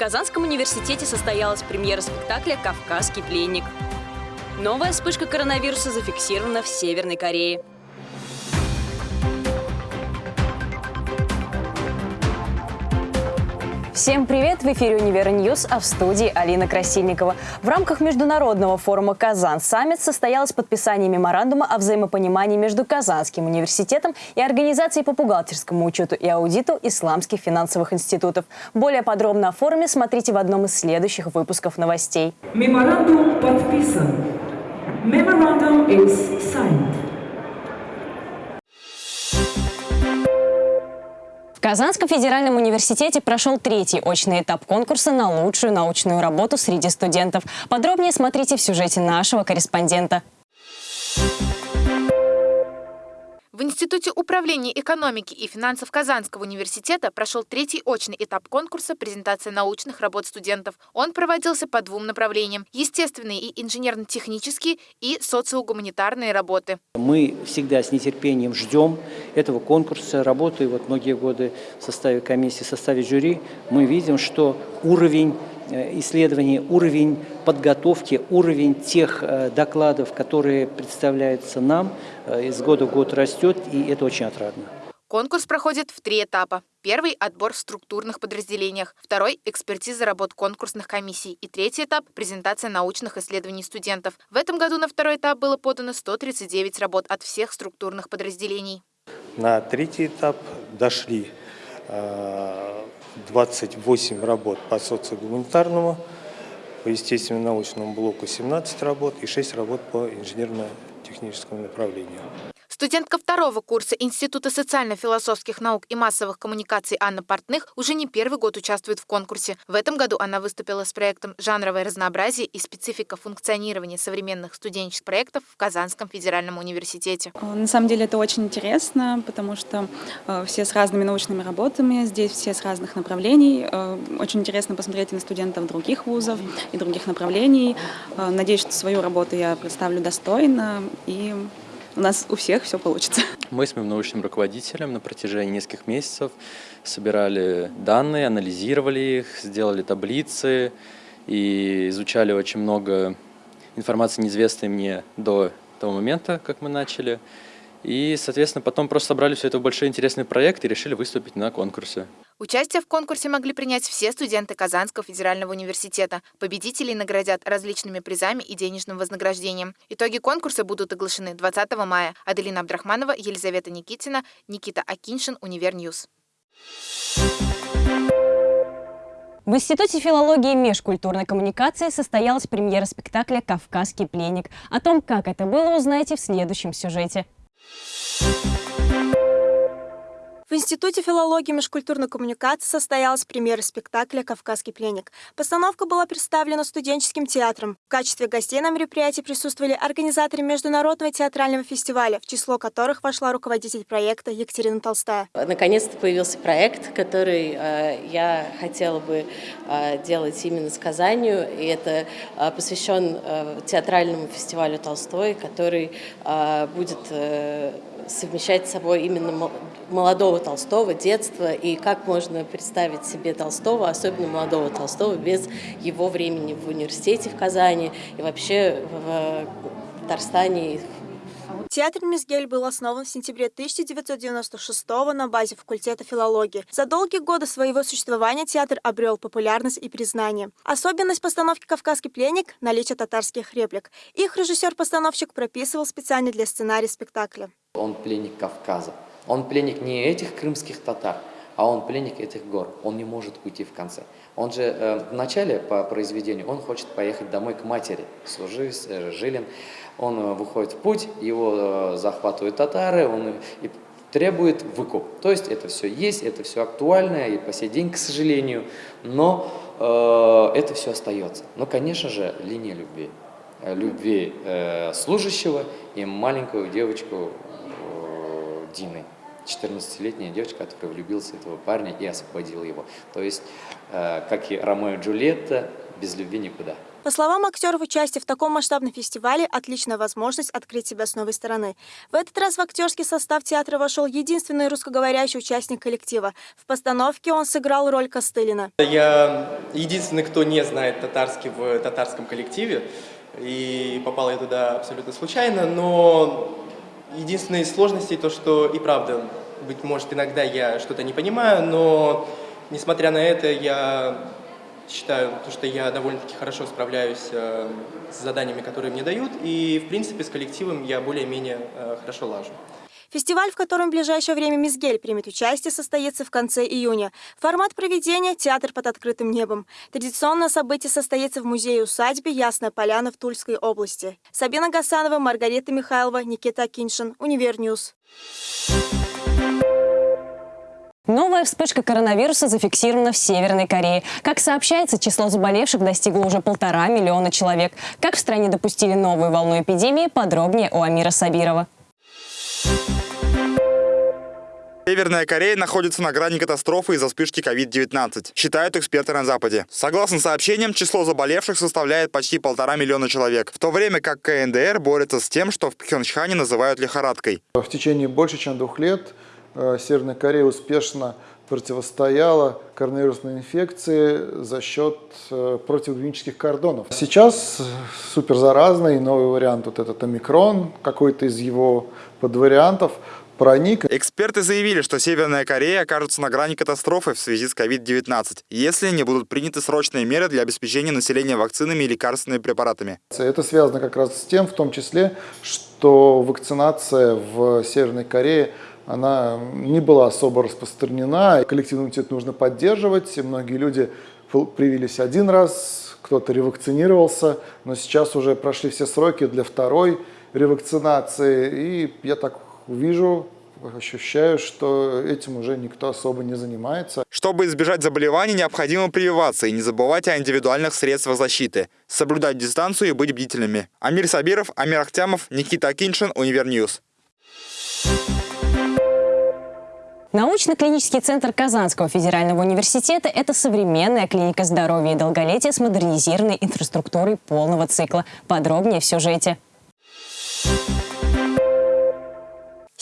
Казанском университете состоялась премьера спектакля «Кавказский пленник». Новая вспышка коронавируса зафиксирована в Северной Корее. Всем привет! В эфире «Univer News», а в студии Алина Красильникова. В рамках международного форума «Kazan Summit» состоялось подписание меморандума о взаимопонимании между Казанским университетом и Организацией по бухгалтерскому учету и аудиту исламских финансовых институтов. Более подробно о форуме смотрите в одном из следующих выпусков новостей. Меморандум подписан. Memorandum is signed. Казанском федеральном университете прошел третий очный этап конкурса на лучшую научную работу среди студентов. Подробнее смотрите в сюжете нашего корреспондента. В Институте управления экономики и финансов Казанского университета прошел третий очный этап конкурса презентация научных работ студентов. Он проводился по двум направлениям – естественные и инженерно-технические и социогуманитарные работы. Мы всегда с нетерпением ждем этого конкурса, работая вот многие годы в составе комиссии, в составе жюри. Мы видим, что уровень исследований, уровень подготовки, уровень тех э, докладов, которые представляются нам, э, из года в год растет, и это очень отрадно. Конкурс проходит в три этапа. Первый – отбор в структурных подразделениях. Второй – экспертиза работ конкурсных комиссий. И третий этап – презентация научных исследований студентов. В этом году на второй этап было подано 139 работ от всех структурных подразделений. На третий этап дошли 28 работ по социогуманитарному, по естественно-научному блоку 17 работ и 6 работ по инженерно-техническому направлению. Студентка второго курса Института социально-философских наук и массовых коммуникаций Анна Портных уже не первый год участвует в конкурсе. В этом году она выступила с проектом «Жанровое разнообразие и специфика функционирования современных студенческих проектов в Казанском федеральном университете». Э, на самом деле это очень интересно, потому что э, все с разными научными работами, здесь все с разных направлений. Э, очень интересно посмотреть на студентов других вузов и других направлений. Надеюсь, что свою работу я представлю достойно и у нас у всех все получится. Мы с моим научным руководителем на протяжении нескольких месяцев собирали данные, анализировали их, сделали таблицы и изучали очень много информации, неизвестной мне до того момента, как мы начали. И, соответственно, потом просто собрали все это в большой интересный проект и решили выступить на конкурсе. Участие в конкурсе могли принять все студенты Казанского федерального университета. Победителей наградят различными призами и денежным вознаграждением. Итоги конкурса будут оглашены 20 мая. Аделина Абдрахманова, Елизавета Никитина, Никита Акиншин, Univer News. В Институте филологии и межкультурной коммуникации состоялась премьера спектакля «Кавказский пленник». О том, как это было, узнаете в следующем сюжете. В Институте филологии и межкультурной коммуникации состоялась премьера спектакля «Кавказский пленник». Постановка была представлена студенческим театром. В качестве гостей на мероприятии присутствовали организаторы Международного театрального фестиваля, в число которых вошла руководитель проекта Екатерина Толстая. Наконец-то появился проект, который э, я хотела бы э, делать именно с Казанью. И это э, посвящен э, театральному фестивалю Толстой, который э, будет... Совмещать с собой именно молодого Толстого, детства, и как можно представить себе Толстого, особенно молодого Толстого, без его времени в университете в Казани и вообще в Татарстане, Театр «Мизгель» был основан в сентябре 1996 на базе факультета филологии. За долгие годы своего существования театр обрел популярность и признание. Особенность постановки «Кавказский пленник» – наличие татарских реплик. Их режиссер-постановщик прописывал специально для сценария спектакля. Он пленник Кавказа. Он пленник не этих крымских татар, а он пленник этих гор. Он не может уйти в конце. Он же э, в начале по произведению, он хочет поехать домой к матери, служи, э, Жилин. Он э, выходит в путь, его э, захватывают татары, он и требует выкуп. То есть это все есть, это все актуально и по сей день, к сожалению, но э, это все остается. Но, конечно же, линия любви. Э, любви э, служащего и маленькую девочку Дины. 14-летняя девочка, которая влюбилась в этого парня и освободила его. То есть, э, как и Ромео и Джульетта, без любви никуда. По словам актеров, участие в таком масштабном фестивале – отличная возможность открыть себя с новой стороны. В этот раз в актерский состав театра вошел единственный русскоговорящий участник коллектива. В постановке он сыграл роль Костылина. Я единственный, кто не знает татарский в татарском коллективе. И попал я туда абсолютно случайно, но единственной сложностей то, что и правда, быть может, иногда я что-то не понимаю, но несмотря на это, я считаю, что я довольно-таки хорошо справляюсь э, с заданиями, которые мне дают, и, в принципе, с коллективом я более-менее э, хорошо лажу. Фестиваль, в котором в ближайшее время Мизгель примет участие, состоится в конце июня. Формат проведения – театр под открытым небом. Традиционно событие состоится в музее-усадьбе Ясная Поляна в Тульской области. Сабина Гасанова, Маргарита Михайлова, Никита Акиншин, Univer News. Новая вспышка коронавируса зафиксирована в Северной Корее. Как сообщается, число заболевших достигло уже полтора миллиона человек. Как в стране допустили новую волну эпидемии, подробнее у Амира Сабирова. Северная Корея находится на грани катастрофы из-за вспышки COVID-19, считают эксперты на Западе. Согласно сообщениям, число заболевших составляет почти полтора миллиона человек, в то время как КНДР борется с тем, что в Пхенчхане называют лихорадкой. В течение больше чем двух лет э, Северная Корея успешно противостояла коронавирусной инфекции за счет э, противоклинических кордонов. Сейчас суперзаразный новый вариант, вот этот омикрон, какой-то из его подвариантов, проник. Эксперты заявили, что Северная Корея окажется на грани катастрофы в связи с COVID-19, если не будут приняты срочные меры для обеспечения населения вакцинами и лекарственными препаратами. Это связано как раз с тем, в том числе, что вакцинация в Северной Корее она не была особо распространена. Коллективный иммунитет нужно поддерживать. Многие люди привились один раз, кто-то ревакцинировался, но сейчас уже прошли все сроки для второй ревакцинации. И я так вижу, ощущаю, что этим уже никто особо не занимается. Чтобы избежать заболеваний, необходимо прививаться и не забывать о индивидуальных средствах защиты, соблюдать дистанцию и быть бдительными. Амир Сабиров, Амир Ахтямов, Никита Акиншин, Univer News. Научно-клинический центр Казанского федерального университета – это современная клиника здоровья и долголетия с модернизированной инфраструктурой полного цикла. Подробнее в сюжете.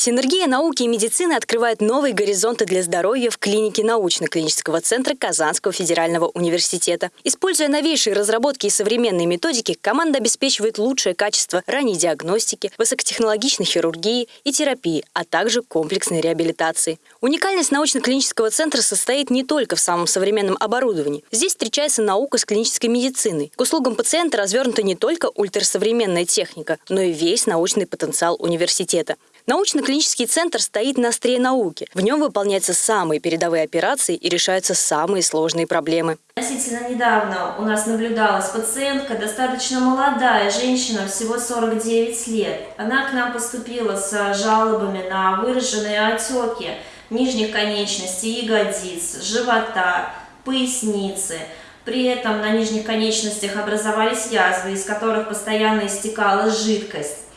Синергия науки и медицины открывает новые горизонты для здоровья в клинике научно-клинического центра Казанского федерального университета. Используя новейшие разработки и современные методики, команда обеспечивает лучшее качество ранней диагностики, высокотехнологичной хирургии и терапии, а также комплексной реабилитации. Уникальность научно-клинического центра состоит не только в самом современном оборудовании. Здесь встречается наука с клинической медициной. К услугам пациента развернута не только ультрасовременная техника, но и весь научный потенциал университета. Научно-клинический центр стоит на острие науки. В нем выполняются самые передовые операции и решаются самые сложные проблемы. Относительно недавно у нас наблюдалась пациентка, достаточно молодая женщина, всего 49 лет. Она к нам поступила с жалобами на выраженные отеки нижних конечностей, ягодиц, живота, поясницы. При этом на нижних конечностях образовались язвы, из которых постоянно истекала жидкость.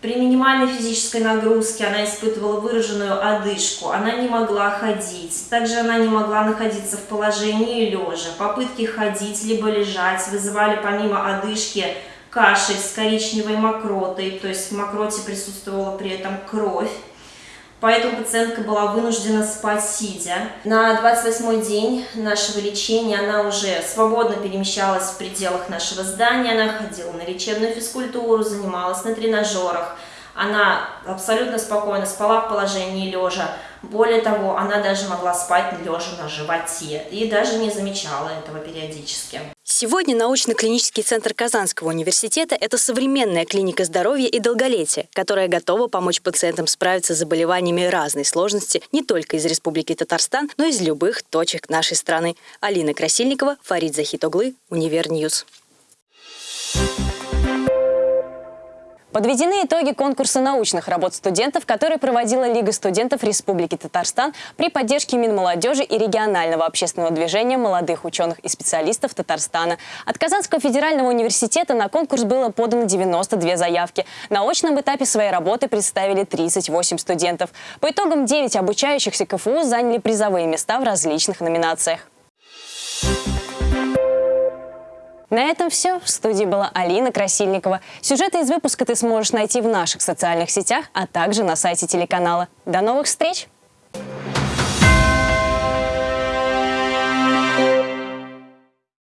При минимальной физической нагрузке она испытывала выраженную одышку, она не могла ходить. Также она не могла находиться в положении лежа. Попытки ходить либо лежать вызывали помимо одышки кашель с коричневой мокротой, то есть в мокроте присутствовала при этом кровь. Поэтому пациентка была вынуждена спать сидя. На 28 день нашего лечения она уже свободно перемещалась в пределах нашего здания, она ходила на лечебную физкультуру, занималась на тренажерах. Она абсолютно спокойно спала в положении лежа. Более того, она даже могла спать лежа на животе и даже не замечала этого периодически. Сегодня научно-клинический центр Казанского университета – это современная клиника здоровья и долголетия, которая готова помочь пациентам справиться с заболеваниями разной сложности не только из Республики Татарстан, но и из любых точек нашей страны. Алина Красильникова, Фарид Захитоглы, Univer News. Thank Подведены итоги конкурса научных работ студентов, который проводила Лига студентов Республики Татарстан при поддержке Минмолодежи и регионального общественного движения молодых ученых и специалистов Татарстана. От Казанского федерального университета на конкурс было подано 92 заявки. На очном этапе своей работы представили 38 студентов. По итогам 9 обучающихся КФУ заняли призовые места в различных номинациях. На этом все. В студии была Алина Красильникова. Сюжеты из выпуска ты сможешь найти в наших социальных сетях, а также на сайте телеканала. До новых встреч!